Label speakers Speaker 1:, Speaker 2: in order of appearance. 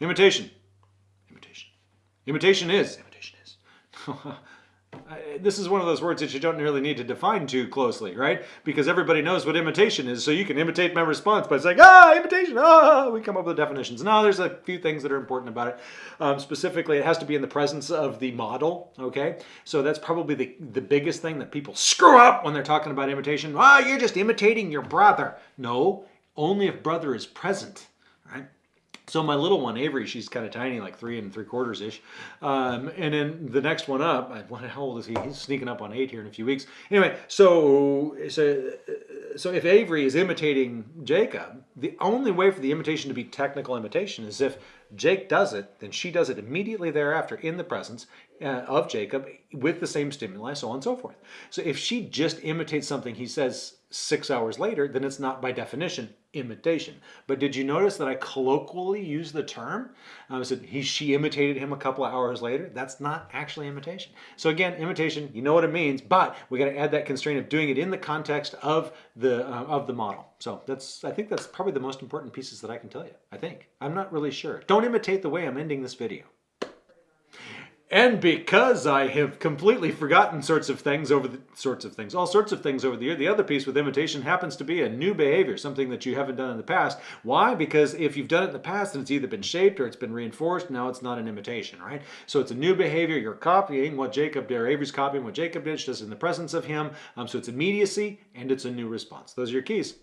Speaker 1: Imitation. Imitation. Imitation is. Imitation is. this is one of those words that you don't really need to define too closely, right? Because everybody knows what imitation is, so you can imitate my response by saying, ah, imitation, ah, we come up with definitions. Now, there's a few things that are important about it. Um, specifically, it has to be in the presence of the model, okay? So that's probably the, the biggest thing that people screw up when they're talking about imitation. Ah, you're just imitating your brother. No, only if brother is present, right? So my little one, Avery, she's kind of tiny, like three and three quarters ish. Um, and then the next one up, how old is he? He's sneaking up on eight here in a few weeks. Anyway, so, so, so if Avery is imitating Jacob, the only way for the imitation to be technical imitation is if Jake does it, then she does it immediately thereafter in the presence uh, of Jacob with the same stimuli, so on and so forth. So if she just imitates something he says six hours later, then it's not by definition imitation. But did you notice that I colloquially use the term? I said he, she imitated him a couple of hours later. That's not actually imitation. So again, imitation, you know what it means, but we got to add that constraint of doing it in the context of the uh, of the model. So that's I think that's probably the most important pieces that I can tell you. I think I'm not really sure. Don't imitate the way I'm ending this video. And because I have completely forgotten sorts of things over the sorts of things, all sorts of things over the year, the other piece with imitation happens to be a new behavior, something that you haven't done in the past. Why? Because if you've done it in the past and it's either been shaped or it's been reinforced, now it's not an imitation, right? So it's a new behavior. You're copying what Jacob did, or Avery's copying what Jacob did, just in the presence of him. Um, so it's immediacy and it's a new response. Those are your keys.